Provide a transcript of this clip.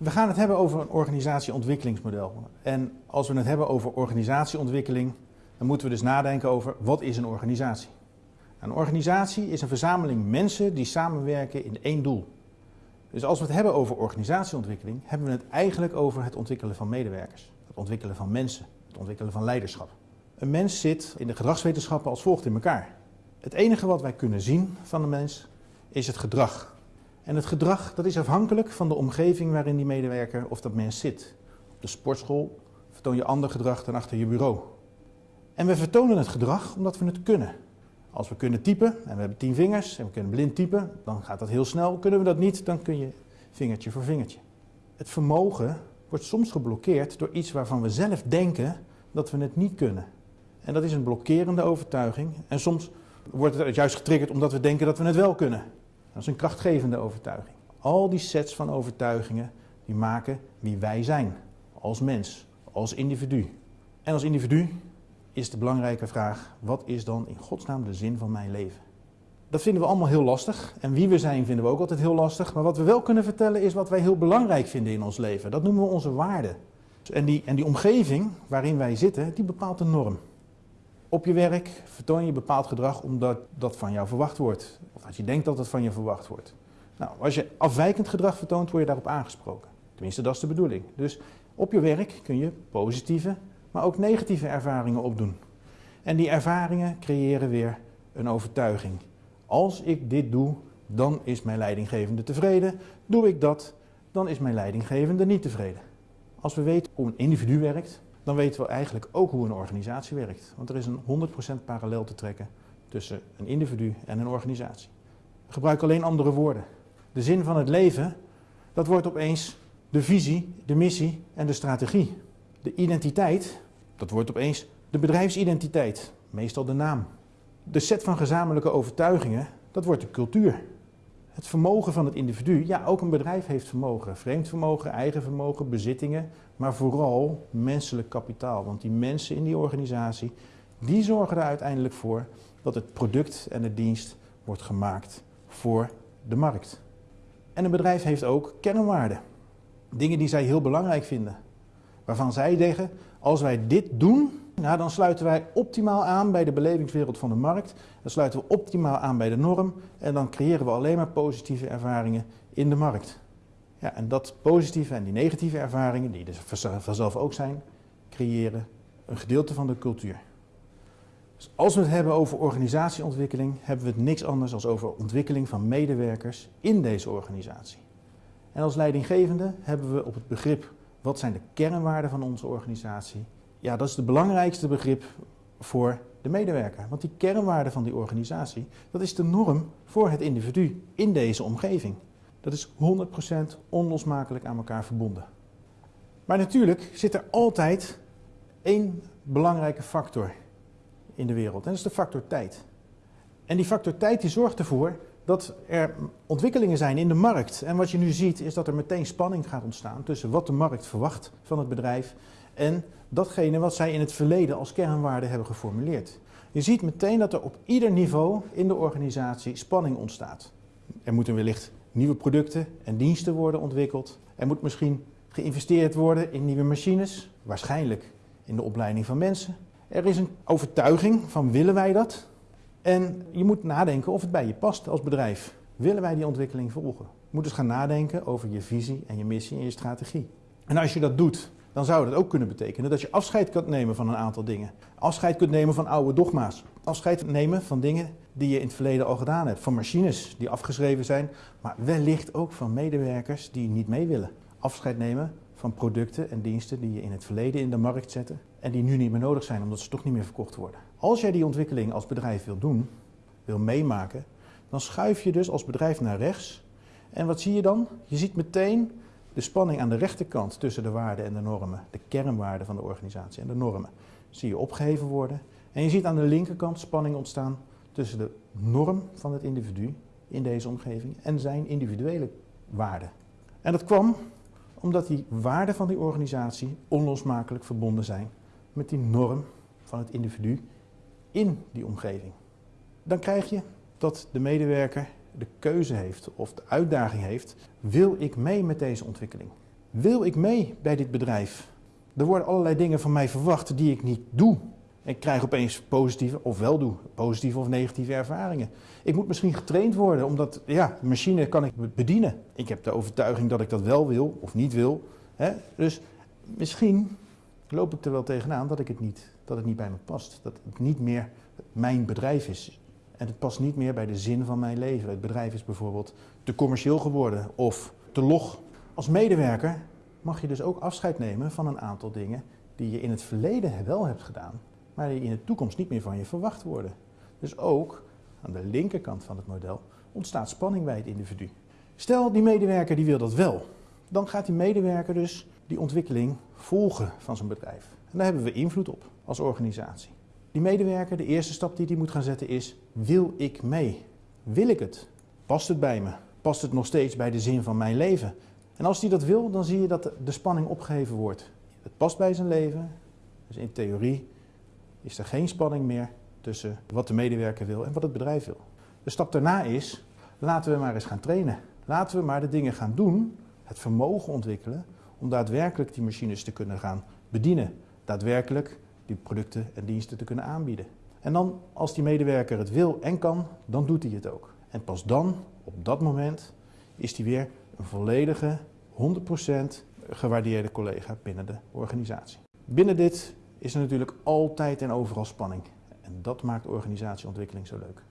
We gaan het hebben over een organisatieontwikkelingsmodel. En als we het hebben over organisatieontwikkeling, dan moeten we dus nadenken over wat is een organisatie. Een organisatie is een verzameling mensen die samenwerken in één doel. Dus als we het hebben over organisatieontwikkeling, hebben we het eigenlijk over het ontwikkelen van medewerkers, het ontwikkelen van mensen, het ontwikkelen van leiderschap. Een mens zit in de gedragswetenschappen als volgt in elkaar. Het enige wat wij kunnen zien van een mens is het gedrag. En het gedrag dat is afhankelijk van de omgeving waarin die medewerker of dat mens zit. Op de sportschool vertoon je ander gedrag dan achter je bureau. En we vertonen het gedrag omdat we het kunnen. Als we kunnen typen en we hebben tien vingers en we kunnen blind typen, dan gaat dat heel snel. Kunnen we dat niet, dan kun je vingertje voor vingertje. Het vermogen wordt soms geblokkeerd door iets waarvan we zelf denken dat we het niet kunnen. En dat is een blokkerende overtuiging. En soms wordt het juist getriggerd omdat we denken dat we het wel kunnen. Dat is een krachtgevende overtuiging. Al die sets van overtuigingen die maken wie wij zijn. Als mens, als individu. En als individu is de belangrijke vraag, wat is dan in godsnaam de zin van mijn leven? Dat vinden we allemaal heel lastig. En wie we zijn vinden we ook altijd heel lastig. Maar wat we wel kunnen vertellen is wat wij heel belangrijk vinden in ons leven. Dat noemen we onze waarden. En die, en die omgeving waarin wij zitten, die bepaalt de norm. Op je werk vertoon je bepaald gedrag omdat dat van jou verwacht wordt. Of als je denkt dat het van je verwacht wordt. Nou, als je afwijkend gedrag vertoont, word je daarop aangesproken. Tenminste, dat is de bedoeling. Dus op je werk kun je positieve, maar ook negatieve ervaringen opdoen. En die ervaringen creëren weer een overtuiging. Als ik dit doe, dan is mijn leidinggevende tevreden. Doe ik dat, dan is mijn leidinggevende niet tevreden. Als we weten hoe een individu werkt, dan weten we eigenlijk ook hoe een organisatie werkt. Want er is een 100% parallel te trekken tussen een individu en een organisatie. We gebruiken alleen andere woorden. De zin van het leven, dat wordt opeens de visie, de missie en de strategie. De identiteit, dat wordt opeens de bedrijfsidentiteit, meestal de naam. De set van gezamenlijke overtuigingen, dat wordt de cultuur. Het vermogen van het individu, ja, ook een bedrijf heeft vermogen. Vreemd vermogen, eigen vermogen, bezittingen, maar vooral menselijk kapitaal. Want die mensen in die organisatie, die zorgen er uiteindelijk voor dat het product en de dienst wordt gemaakt voor de markt. En een bedrijf heeft ook kernwaarden. Dingen die zij heel belangrijk vinden. Waarvan zij zeggen, als wij dit doen, nou, dan sluiten wij optimaal aan bij de belevingswereld van de markt. Dan sluiten we optimaal aan bij de norm. En dan creëren we alleen maar positieve ervaringen in de markt. Ja, en dat positieve en die negatieve ervaringen, die er vanzelf ook zijn, creëren een gedeelte van de cultuur. Dus als we het hebben over organisatieontwikkeling, hebben we het niks anders dan over ontwikkeling van medewerkers in deze organisatie. En als leidinggevende hebben we op het begrip wat zijn de kernwaarden van onze organisatie ja, dat is het belangrijkste begrip voor de medewerker. Want die kernwaarde van die organisatie, dat is de norm voor het individu in deze omgeving. Dat is 100% onlosmakelijk aan elkaar verbonden. Maar natuurlijk zit er altijd één belangrijke factor in de wereld. En dat is de factor tijd. En die factor tijd die zorgt ervoor dat er ontwikkelingen zijn in de markt. En wat je nu ziet is dat er meteen spanning gaat ontstaan tussen wat de markt verwacht van het bedrijf en datgene wat zij in het verleden als kernwaarde hebben geformuleerd. Je ziet meteen dat er op ieder niveau in de organisatie spanning ontstaat. Er moeten wellicht nieuwe producten en diensten worden ontwikkeld. Er moet misschien geïnvesteerd worden in nieuwe machines, waarschijnlijk in de opleiding van mensen. Er is een overtuiging van willen wij dat? En je moet nadenken of het bij je past als bedrijf. Willen wij die ontwikkeling volgen? Je moet dus gaan nadenken over je visie en je missie en je strategie. En als je dat doet, dan zou dat ook kunnen betekenen dat je afscheid kunt nemen van een aantal dingen. Afscheid kunt nemen van oude dogma's. Afscheid nemen van dingen die je in het verleden al gedaan hebt. Van machines die afgeschreven zijn, maar wellicht ook van medewerkers die niet mee willen. Afscheid nemen van producten en diensten die je in het verleden in de markt zette en die nu niet meer nodig zijn omdat ze toch niet meer verkocht worden. Als jij die ontwikkeling als bedrijf wil doen, wil meemaken, dan schuif je dus als bedrijf naar rechts. En wat zie je dan? Je ziet meteen de spanning aan de rechterkant tussen de waarden en de normen, de kernwaarden van de organisatie en de normen, zie je opgeheven worden. En je ziet aan de linkerkant spanning ontstaan tussen de norm van het individu in deze omgeving en zijn individuele waarden. En dat kwam omdat die waarden van die organisatie onlosmakelijk verbonden zijn met die norm van het individu in die omgeving. Dan krijg je dat de medewerker de keuze heeft of de uitdaging heeft, wil ik mee met deze ontwikkeling? Wil ik mee bij dit bedrijf? Er worden allerlei dingen van mij verwacht die ik niet doe. Ik krijg opeens positieve, of wel doe, positieve of negatieve ervaringen. Ik moet misschien getraind worden, omdat ja, de machine kan ik bedienen. Ik heb de overtuiging dat ik dat wel wil of niet wil. Hè? Dus misschien loop ik er wel tegenaan dat, ik het niet, dat het niet bij me past. Dat het niet meer mijn bedrijf is. En het past niet meer bij de zin van mijn leven. Het bedrijf is bijvoorbeeld te commercieel geworden of te log. Als medewerker mag je dus ook afscheid nemen van een aantal dingen die je in het verleden wel hebt gedaan, maar die in de toekomst niet meer van je verwacht worden. Dus ook aan de linkerkant van het model ontstaat spanning bij het individu. Stel, die medewerker die wil dat wel. Dan gaat die medewerker dus die ontwikkeling volgen van zijn bedrijf. En daar hebben we invloed op als organisatie. Die medewerker, de eerste stap die hij moet gaan zetten is, wil ik mee? Wil ik het? Past het bij me? Past het nog steeds bij de zin van mijn leven? En als hij dat wil, dan zie je dat de spanning opgeheven wordt. Het past bij zijn leven, dus in theorie is er geen spanning meer tussen wat de medewerker wil en wat het bedrijf wil. De stap daarna is, laten we maar eens gaan trainen. Laten we maar de dingen gaan doen, het vermogen ontwikkelen om daadwerkelijk die machines te kunnen gaan bedienen. Daadwerkelijk die producten en diensten te kunnen aanbieden. En dan, als die medewerker het wil en kan, dan doet hij het ook. En pas dan, op dat moment, is hij weer een volledige, 100% gewaardeerde collega binnen de organisatie. Binnen dit is er natuurlijk altijd en overal spanning. En dat maakt organisatieontwikkeling zo leuk.